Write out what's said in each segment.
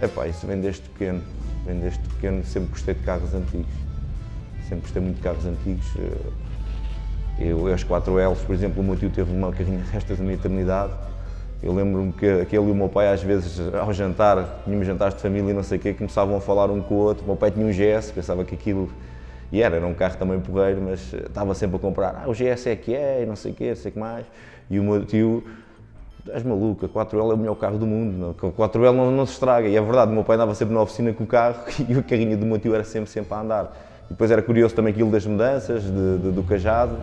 Epá, isso vem desde pequeno. Vem desde pequeno, sempre gostei de carros antigos. Sempre gostei muito de carros antigos. Eu, as 4Ls, por exemplo, o meu tio teve uma carrinha restas da minha eternidade. Eu lembro-me que aquele e o meu pai, às vezes, ao jantar, tínhamos jantares de família e não sei o quê, começavam a falar um com o outro. O meu pai tinha um GS, pensava que aquilo. E era, era um carro também porreiro, mas estava sempre a comprar. Ah, o GS é que é, e não sei o quê, não sei o que mais. E o meu tio és maluco, a 4L é o melhor carro do mundo, a 4L não, não, se estraga. E é verdade, o meu pai andava sempre na oficina com o carro e o carrinho do meu tio era sempre, sempre a andar. E depois era curioso também aquilo das mudanças, de, de, do cajado.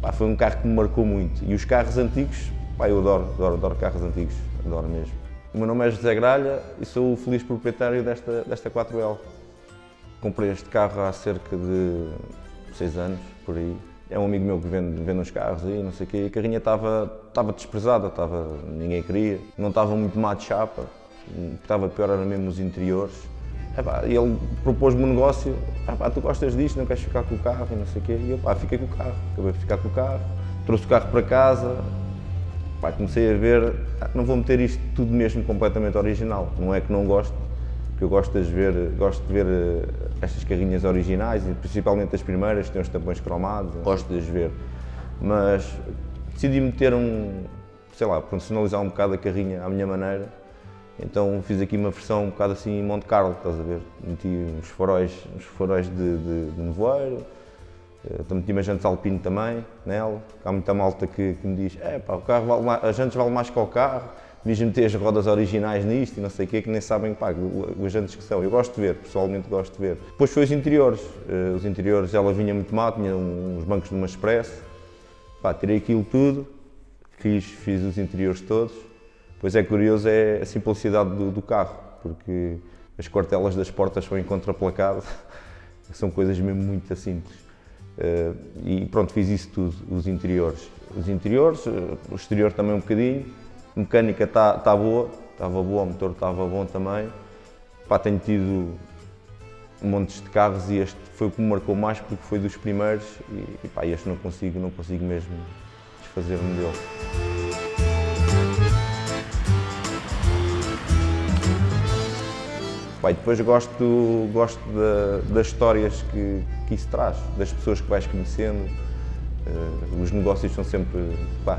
Pá, foi um carro que me marcou muito. E os carros antigos, pá, eu adoro, adoro, adoro carros antigos, adoro mesmo. O meu nome é José Gralha e sou o feliz proprietário desta, desta 4L. Comprei este carro há cerca de seis anos, por aí. É um amigo meu que vende, vende uns carros aí, não sei o quê, e a carrinha estava, estava desprezada, estava, ninguém queria, não estava muito má de chapa, estava pior era mesmo os interiores. E ele propôs-me um negócio, ah, tu gostas disto, não queres ficar com o carro e não sei o quê, e eu pá, fiquei com o carro, acabei de ficar com o carro, trouxe o carro para casa, pá, comecei a ver, ah, não vou meter isto tudo mesmo completamente original, não é que não gosto, eu gosto de ver, gosto de ver eh, estas carrinhas originais, principalmente as primeiras, que têm os tampões cromados, gosto de as ver. Mas decidi meter um, sei lá, personalizar um bocado a carrinha à minha maneira. Então fiz aqui uma versão um bocado assim em Monte Carlo, estás a ver? Meti uns faróis, uns faróis de, de, de nevoeiro, uh, meti umas jantes alpino também nela. Há muita malta que, que me diz, é pá, o carro vale mais, as jantes valem mais que o carro devias meter as rodas originais nisto e não sei o quê, que nem sabem pá, os antes que são. Eu gosto de ver, pessoalmente gosto de ver. Depois foi os interiores. Uh, os interiores, ela vinha muito mal, tinha uns bancos de uma Express. Pá, tirei aquilo tudo, fiz, fiz os interiores todos. Pois é curioso é a simplicidade do, do carro, porque as cortelas das portas são em contraplacado, são coisas mesmo muito simples. Uh, e pronto, fiz isso tudo, os interiores. Os interiores, uh, o exterior também um bocadinho, mecânica está tá boa, estava boa, o motor estava bom também. Pá, tenho tido montes de carros e este foi o que me marcou mais porque foi dos primeiros e, e pá, este não consigo, não consigo mesmo desfazer-me dele. Pá, depois gosto, gosto da, das histórias que, que isso traz, das pessoas que vais conhecendo. Uh, os negócios são sempre, pá,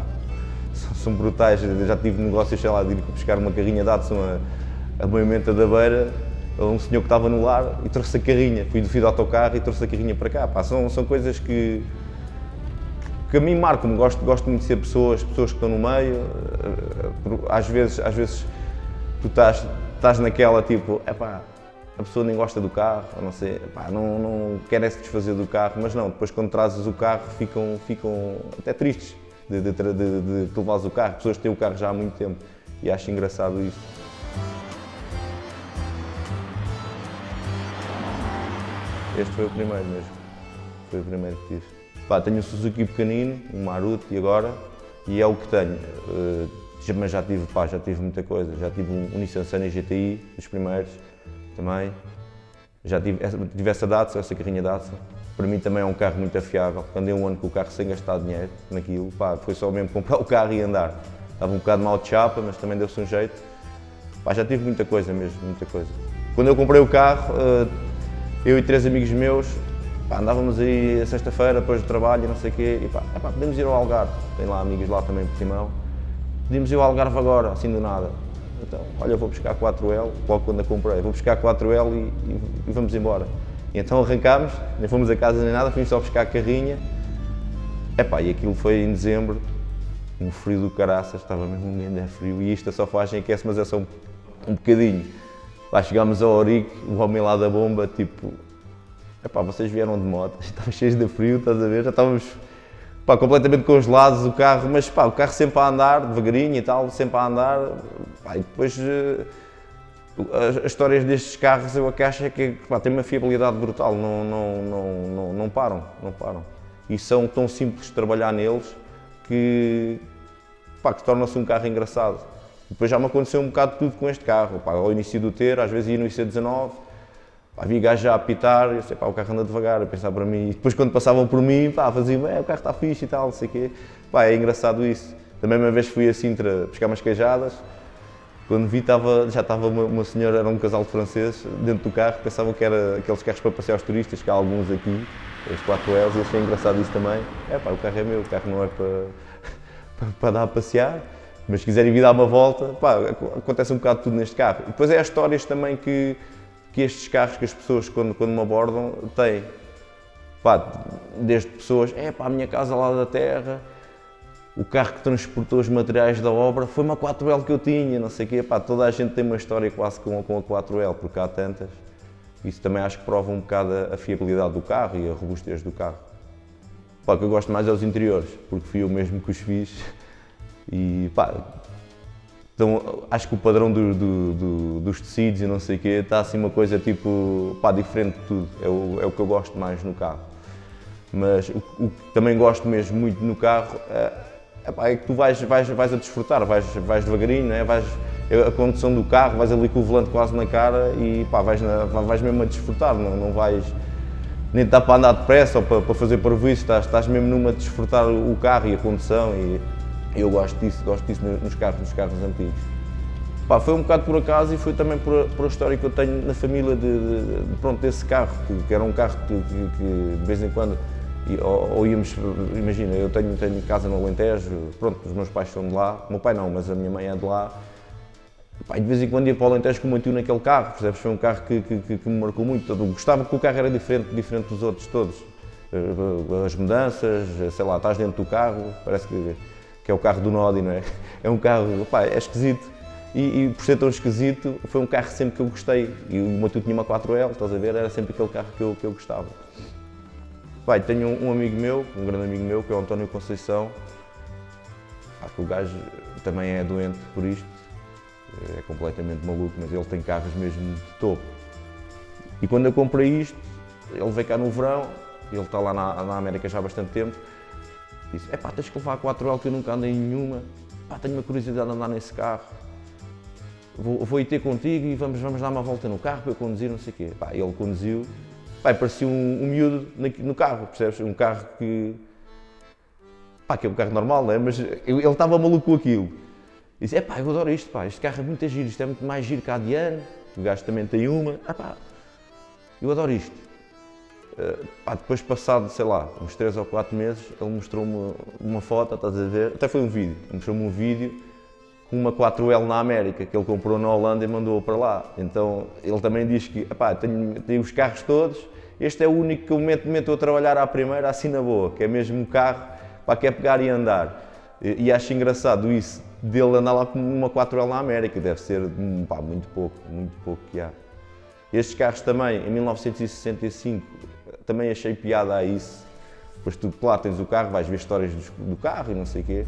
são brutais. Eu já tive negócios, sei lá, de ir buscar uma carrinha Datsun a, a Moimenta da Beira, um senhor que estava no lar e trouxe a carrinha. Fui, fui do autocarro e trouxe a carrinha para cá. Pá, são, são coisas que, que a mim marcam-me. Gosto, gosto muito de ser pessoas, pessoas que estão no meio. Eh, às vezes, às vezes tu estás, estás naquela tipo, é pá, a pessoa nem gosta do carro, não sei, pá, não, não quer se desfazer do carro, mas não, depois quando trazes o carro ficam, ficam até tristes de, de, de, de, levares o carro, pessoas que têm o carro já há muito tempo e acho engraçado isso. Este foi o primeiro mesmo, foi o primeiro que tive. Pá, tenho um Suzuki pequenino, um Maruti e agora, e é o que tenho. Uh, mas já tive, pá, já tive muita coisa, já tive um, um Nissan Sunny GTI, dos primeiros, também. Já tive, tive essa Datsun, essa carrinha Datsun para mim também é um carro muito afiável. Andei um ano com o carro sem gastar dinheiro naquilo, pá, foi só mesmo comprar o carro e andar. Estava um bocado mal de chapa, mas também deu-se um jeito. Pá, já tive muita coisa mesmo, muita coisa. Quando eu comprei o carro, eh, eu e três amigos meus, pá, andávamos aí sexta-feira, depois do trabalho e não sei o quê, e pá, é pá, podemos ir ao Algarve, tem lá amigos lá também por Timão. Podíamos ir ao Algarve agora, assim do nada. Então, olha, eu vou buscar 4L, logo quando a comprei, vou buscar 4L e, e, e vamos embora. E então arrancámos, nem fomos a casa nem nada, fomos só buscar a carrinha. Epá, e aquilo foi em dezembro, um frio do caraças, estava mesmo um grande frio e isto a sofagem aquece, mas é só um, um bocadinho. Lá chegámos ao Orique, o homem lá da bomba, tipo, epá, vocês vieram de moto, estava cheio de frio, estás a ver? Já estávamos pá, completamente congelados o carro, mas pá, o carro sempre a andar, devagarinho e tal, sempre a andar. E depois eh, as, as, histórias destes carros eu acho que pá, têm uma fiabilidade brutal, não, não, não, não, não param, não param. E são tão simples de trabalhar neles que, pá, que torna-se um carro engraçado. Depois já me aconteceu um bocado tudo com este carro. Pá, ao início do ter, às vezes ia no IC19, pá, havia gajos já a apitar, eu sei, pá, o carro anda devagar, a pensar para mim. E depois quando passavam por mim, pá, faziam, é, o carro está fixe e tal, não sei o quê. Pá, é engraçado isso. Também uma vez fui a Sintra buscar umas queijadas, Quando vi, tava, já estava uma, uma, senhora, era um casal de franceses, dentro do carro, pensavam que era aqueles carros para passear os turistas, que há alguns aqui, os 4 Ls, e achei engraçado isso também. É pá, o carro é meu, o carro não é para, para, dar a passear, mas se quiserem vir dar uma volta, pá, acontece um bocado tudo neste carro. Depois é as histórias também que, que estes carros, que as pessoas quando, quando me abordam, têm. Pá, desde pessoas, é pá, a minha casa lá da terra, o carro que transportou os materiais da obra foi uma 4L que eu tinha, não sei o quê. Pá, toda a gente tem uma história quase com, com a 4L, porque há tantas. Isso também acho que prova um bocado a, fiabilidade do carro e a robustez do carro. Pá, o que eu gosto mais é os interiores, porque fui eu mesmo que os fiz. E pá, então, acho que o padrão do, do, do, dos tecidos e não sei o quê está assim uma coisa tipo, pá, diferente de tudo. É o, é o que eu gosto mais no carro. Mas o, o que também gosto mesmo muito no carro é, é que tu vais, vais, vais a desfrutar, vais, vais devagarinho, não é? vais, a condução do carro, vais ali com o volante quase na cara e pá, vais, na, vais mesmo a desfrutar, não, não vais nem estar para andar depressa ou para, para fazer parvoíce, estás, estás mesmo numa a desfrutar o carro e a condução e eu gosto disso, gosto disso nos carros, nos carros antigos. Pá, foi um bocado por acaso e foi também por, por a história que eu tenho na família de, de, de pronto, desse carro, que, que, era um carro que, que, que de vez em quando e, ou, ou, íamos, imagina, eu tenho, tenho casa no Alentejo, pronto, os meus pais são de lá, o meu pai não, mas a minha mãe é de lá. Pá, de vez em quando ia para o Alentejo com o meu tio naquele carro, percebes? Foi um carro que, que, que, me marcou muito. Gostava que o carro era diferente, diferente dos outros todos. Eh, as mudanças, sei lá, estás dentro do carro, parece que, que é o carro do Nodi, não é? É um carro, pá, é esquisito. E, e, por ser tão esquisito, foi um carro sempre que eu gostei. E o meu tio tinha uma 4L, estás a ver? Era sempre aquele carro que eu, que eu gostava. Pai, tenho um, amigo meu, um grande amigo meu, que é o António Conceição. Ah, que o gajo também é doente por isto, é completamente maluco, mas ele tem carros mesmo de topo. E quando eu comprei isto, ele veio cá no verão, ele está lá na, na América já há bastante tempo, disse, é pá, tens que levar a 4L que eu nunca andei em nenhuma, pá, tenho uma curiosidade de andar nesse carro. Vou, vou ir ter contigo e vamos, vamos dar uma volta no carro para eu conduzir, não sei o quê. Pá, ele conduziu, Pai, parecia um, um miúdo no carro, percebes? Um carro que. pá, que é um carro normal, não é? Mas ele estava maluco com aquilo. Disse: é pá, eu adoro isto, pá, este carro é muito giro, isto é muito mais giro que a Diane, o gajo também tem uma. Ah pá, eu adoro isto. Uh, pá, depois passado, sei lá, uns 3 ou 4 meses, ele mostrou-me uma foto, estás a ver? Até foi um vídeo, mostrou-me um vídeo uma 4L na América, que ele comprou na Holanda e mandou para lá. Então ele também diz que, pá, tenho, tenho os carros todos, este é o único que eu meto, meto a trabalhar à primeira, assim na boa, que é mesmo um carro para que é pegar e andar. E, e, acho engraçado isso, dele andar lá com uma 4L na América, deve ser pá, muito pouco, muito pouco que há. Estes carros também, em 1965, também achei piada a isso. Depois tu lá tens o carro, vais ver histórias do, do carro e não sei o quê.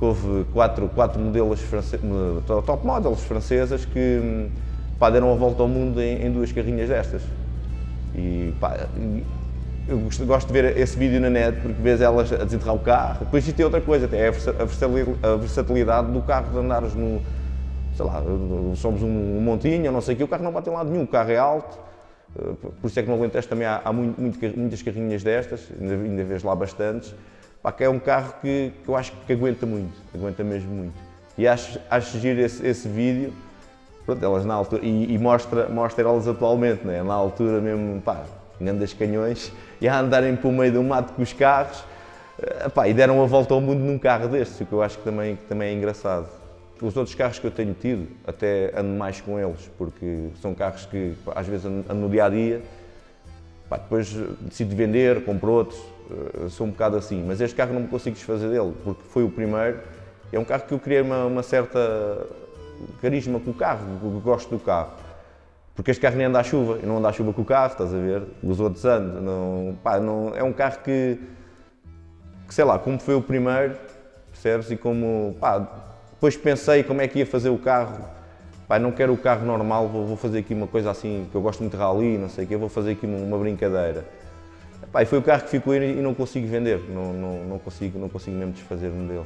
Houve quatro, quatro modelos france... top models francesas que pá, deram a volta ao mundo em, em duas carrinhas destas. E pá, eu gosto de ver esse vídeo na net porque vês elas a desenterrar o carro. Depois isto é outra coisa, até é a versatilidade do carro de andares no. sei lá, somos um montinho, não sei o que, o carro não bate em lado nenhum, o carro é alto. Eh, por isso é que no Alentejo também há, há muito, muitas carrinhas destas, ainda, ainda vês lá bastantes. Pá, que é um carro que, que, eu acho que aguenta muito, aguenta mesmo muito. E acho, acho giro esse, esse vídeo pronto, elas na altura, e, e, mostra, mostra elas atualmente, né? na altura mesmo, pá, grandes canhões, e a andarem pelo meio do mato com os carros, eh, pá, e deram a volta ao mundo num carro destes, o que eu acho que também, que também é engraçado. Os outros carros que eu tenho tido, até ando mais com eles, porque são carros que pá, às vezes ando, no dia a dia, pá, depois decido vender, compro outros, eh, sou um bocado assim, mas este carro não me consigo desfazer dele, porque foi o primeiro, é um carro que eu criei uma, uma certa carisma com o carro, gosto do carro. Porque este carro nem anda à chuva, eu não ando à chuva com o carro, estás a ver? Os outros andam. Não, pá, não, é um carro que, que, sei lá, como foi o primeiro, percebes? E como, pá, depois pensei como é que ia fazer o carro. Pá, não quero o carro normal, vou, vou fazer aqui uma coisa assim, que eu gosto muito de rally, não sei o quê, vou fazer aqui uma, uma brincadeira. E foi o carro que ficou e não consigo vender, não, não, não, consigo, não consigo mesmo desfazer-me dele.